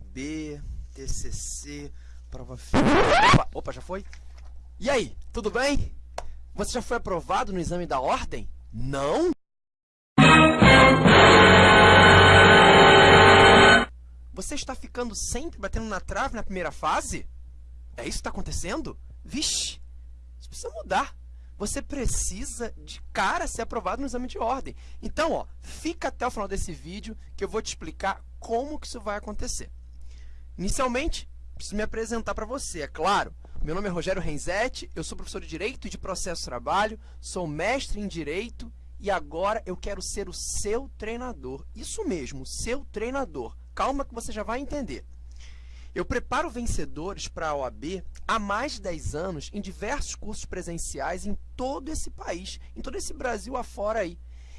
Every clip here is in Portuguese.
OAB, TCC, prova opa, opa, já foi? E aí, tudo bem? Você já foi aprovado no exame da ordem? Não? Você está ficando sempre batendo na trave na primeira fase? É isso que está acontecendo? Vixe, isso precisa mudar. Você precisa, de cara, ser aprovado no exame de ordem. Então, ó, fica até o final desse vídeo que eu vou te explicar como que isso vai acontecer. Inicialmente, preciso me apresentar para você, é claro. Meu nome é Rogério Renzetti, eu sou professor de Direito e de Processo Trabalho, sou mestre em Direito e agora eu quero ser o seu treinador. Isso mesmo, seu treinador. Calma que você já vai entender. Eu preparo vencedores para a OAB há mais de 10 anos em diversos cursos presenciais em todo esse país, em todo esse Brasil afora aí.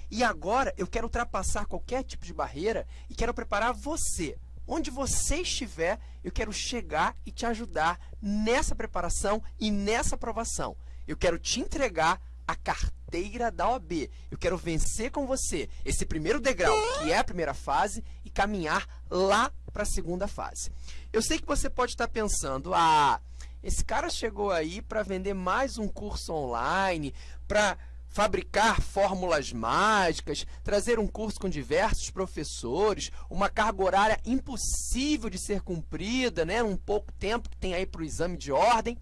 E agora eu quero ultrapassar qualquer tipo de barreira e quero preparar você, Onde você estiver, eu quero chegar e te ajudar nessa preparação e nessa aprovação. Eu quero te entregar a carteira da OAB. Eu quero vencer com você esse primeiro degrau, que é a primeira fase, e caminhar lá para a segunda fase. Eu sei que você pode estar pensando, ah, esse cara chegou aí para vender mais um curso online, para fabricar fórmulas mágicas, trazer um curso com diversos professores, uma carga horária impossível de ser cumprida, né? um pouco tempo que tem aí para o exame de ordem.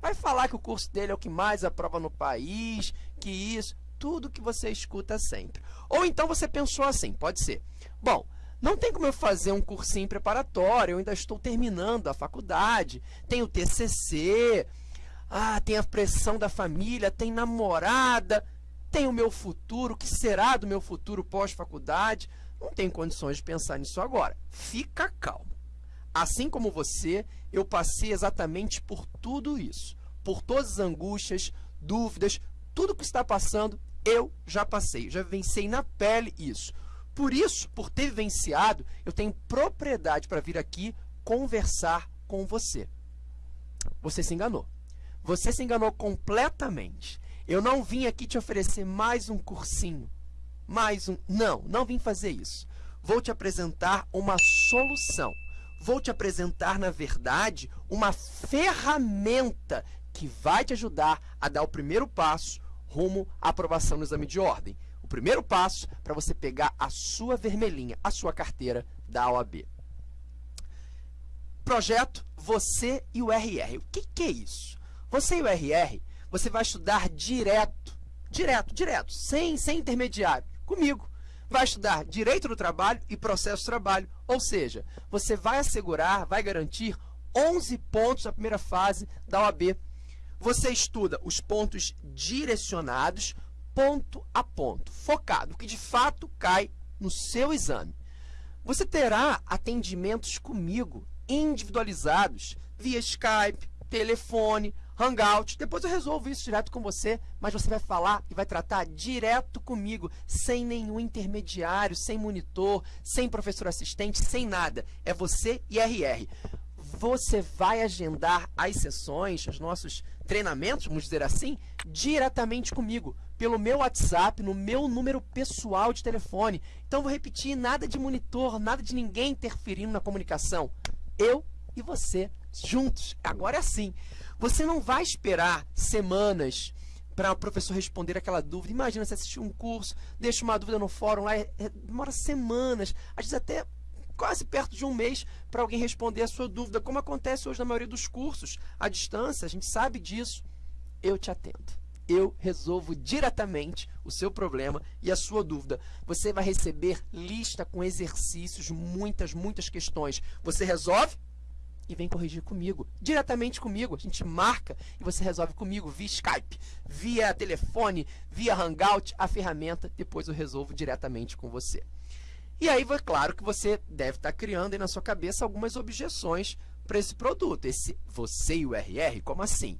Vai falar que o curso dele é o que mais aprova no país, que isso, tudo que você escuta sempre. Ou então você pensou assim, pode ser, bom, não tem como eu fazer um cursinho preparatório, eu ainda estou terminando a faculdade, tenho TCC, ah, tem a pressão da família, tem namorada, tem o meu futuro, o que será do meu futuro pós-faculdade? Não tem condições de pensar nisso agora. Fica calmo. Assim como você, eu passei exatamente por tudo isso. Por todas as angústias, dúvidas, tudo que está passando, eu já passei. Já vencei na pele isso. Por isso, por ter vivenciado, eu tenho propriedade para vir aqui conversar com você. Você se enganou. Você se enganou completamente. Eu não vim aqui te oferecer mais um cursinho, mais um... Não, não vim fazer isso. Vou te apresentar uma solução. Vou te apresentar, na verdade, uma ferramenta que vai te ajudar a dar o primeiro passo rumo à aprovação no exame de ordem. O primeiro passo para você pegar a sua vermelhinha, a sua carteira da OAB. Projeto Você e o RR. O que, que é isso? Você e o RR, você vai estudar direto, direto, direto, sem, sem intermediário, comigo. Vai estudar Direito do Trabalho e Processo de Trabalho, ou seja, você vai assegurar, vai garantir 11 pontos na primeira fase da OAB. Você estuda os pontos direcionados, ponto a ponto, focado, que de fato cai no seu exame. Você terá atendimentos comigo, individualizados, via Skype, telefone, Hangout. Depois eu resolvo isso direto com você, mas você vai falar e vai tratar direto comigo, sem nenhum intermediário, sem monitor, sem professor assistente, sem nada. É você e RR. Você vai agendar as sessões, os nossos treinamentos, vamos dizer assim, diretamente comigo, pelo meu WhatsApp, no meu número pessoal de telefone. Então, vou repetir, nada de monitor, nada de ninguém interferindo na comunicação. Eu e você, juntos. Agora é assim. Você não vai esperar semanas para o professor responder aquela dúvida. Imagina você assistir um curso, deixa uma dúvida no fórum lá, é, é, demora semanas, às vezes até quase perto de um mês para alguém responder a sua dúvida, como acontece hoje na maioria dos cursos, à distância, a gente sabe disso. Eu te atendo. Eu resolvo diretamente o seu problema e a sua dúvida. Você vai receber lista com exercícios, muitas, muitas questões. Você resolve, e vem corrigir comigo, diretamente comigo. A gente marca e você resolve comigo via Skype, via telefone, via Hangout, a ferramenta, depois eu resolvo diretamente com você. E aí, é claro que você deve estar criando aí na sua cabeça algumas objeções para esse produto, esse você e o RR, como assim?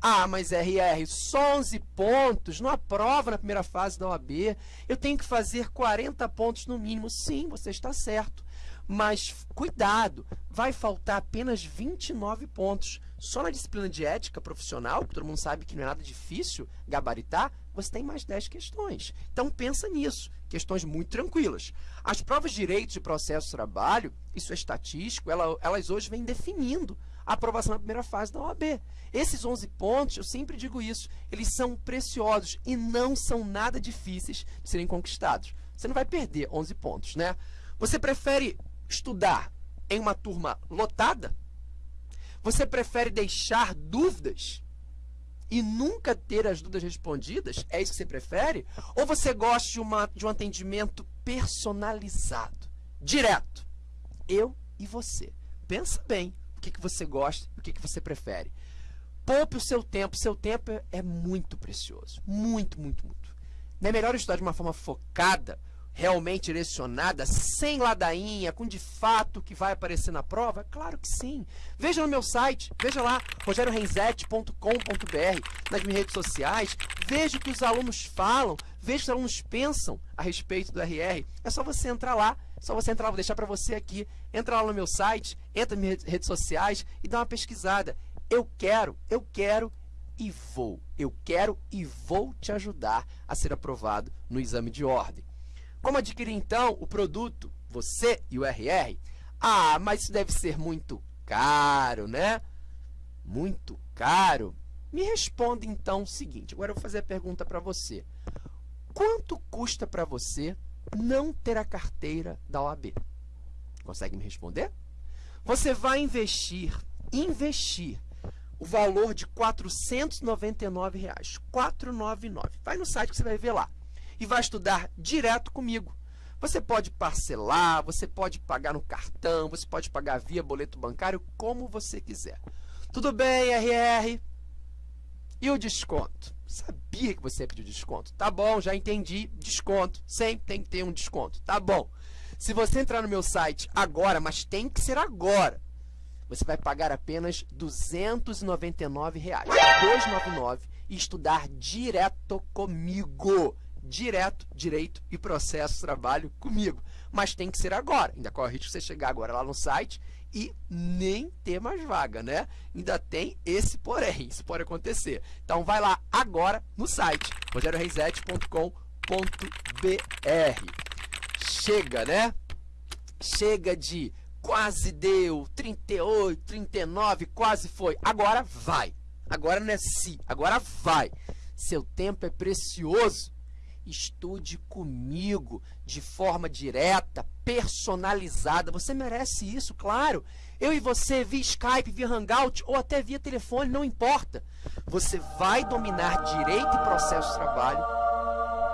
Ah, mas RR, só 11 pontos, não aprova na primeira fase da OAB, eu tenho que fazer 40 pontos no mínimo. Sim, você está certo. Mas cuidado, vai faltar apenas 29 pontos. Só na disciplina de ética profissional, que todo mundo sabe que não é nada difícil gabaritar, você tem mais 10 questões. Então, pensa nisso. Questões muito tranquilas. As provas de direito de processo de trabalho, isso é estatístico, ela, elas hoje vêm definindo a aprovação na primeira fase da OAB. Esses 11 pontos, eu sempre digo isso, eles são preciosos e não são nada difíceis de serem conquistados. Você não vai perder 11 pontos, né? Você prefere estudar em uma turma lotada? Você prefere deixar dúvidas e nunca ter as dúvidas respondidas? É isso que você prefere? Ou você gosta de, uma, de um atendimento personalizado, direto? Eu e você. Pensa bem o que, que você gosta e o que, que você prefere. Poupe o seu tempo. Seu tempo é, muito precioso. Muito, muito, muito. Não é melhor estudar de uma forma focada realmente direcionada, sem ladainha, com de fato que vai aparecer na prova? Claro que sim. Veja no meu site, veja lá, rogeriorenzetti.com.br, nas minhas redes sociais, veja o que os alunos falam, veja o que os alunos pensam a respeito do RR. É só você entrar lá, é só você entrar lá, vou deixar para você aqui, entra lá no meu site, entra nas minhas redes sociais e dá uma pesquisada. Eu quero, eu quero e vou. Eu quero e vou te ajudar a ser aprovado no exame de ordem. Como adquirir, então, o produto, você e o RR? Ah, mas isso deve ser muito caro, né? Muito caro? Me responda, então, o seguinte. Agora eu vou fazer a pergunta para você. Quanto custa para você não ter a carteira da OAB? Consegue me responder? Você vai investir, investir o valor de 499 reais, 499. Vai no site que você vai ver lá e vai estudar direto comigo. Você pode parcelar, você pode pagar no cartão, você pode pagar via boleto bancário, como você quiser. Tudo bem, RR? E o desconto? Sabia que você pediu desconto. Tá bom, já entendi. Desconto. Sempre tem que ter um desconto. Tá bom. Se você entrar no meu site agora, mas tem que ser agora, você vai pagar apenas 299 reais, 299 e estudar direto comigo direto, direito e processo trabalho comigo. Mas tem que ser agora. Ainda corre o risco de você chegar agora lá no site e nem ter mais vaga, né? Ainda tem esse porém, isso pode acontecer. Então vai lá agora no site rogerioreisete.com.br. Chega, né? Chega de quase deu, 38, 39, quase foi. Agora vai. Agora não é se, agora vai. Seu tempo é precioso estude comigo de forma direta, personalizada. Você merece isso, claro. Eu e você via Skype, via Hangout ou até via telefone, não importa. Você vai dominar direito e processo de trabalho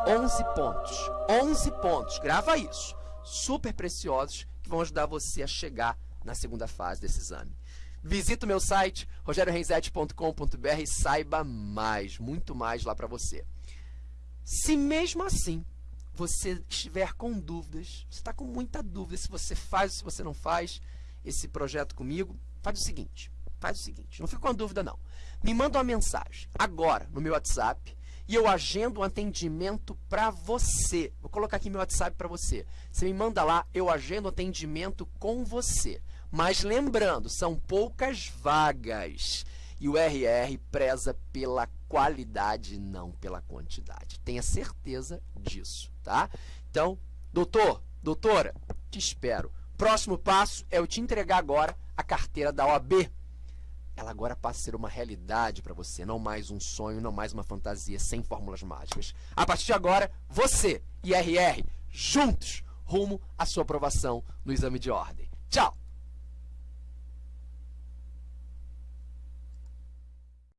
11 pontos. 11 pontos. Grava isso. Super preciosos que vão ajudar você a chegar na segunda fase desse exame. Visita o meu site rogeriorenzetti.com.br e saiba mais, muito mais lá para você. Se mesmo assim você estiver com dúvidas, você está com muita dúvida se você faz ou se você não faz esse projeto comigo, faz o seguinte, faz o seguinte, não fica com dúvida não. Me manda uma mensagem agora no meu WhatsApp e eu agendo um atendimento para você. Vou colocar aqui meu WhatsApp para você. Você me manda lá, eu agendo um atendimento com você. Mas lembrando, são poucas vagas. E o RR preza pela qualidade, não pela quantidade. Tenha certeza disso, tá? Então, doutor, doutora, te espero. Próximo passo é eu te entregar agora a carteira da OAB. Ela agora passa a ser uma realidade para você, não mais um sonho, não mais uma fantasia sem fórmulas mágicas. A partir de agora, você e RR, juntos, rumo à sua aprovação no exame de ordem. Tchau!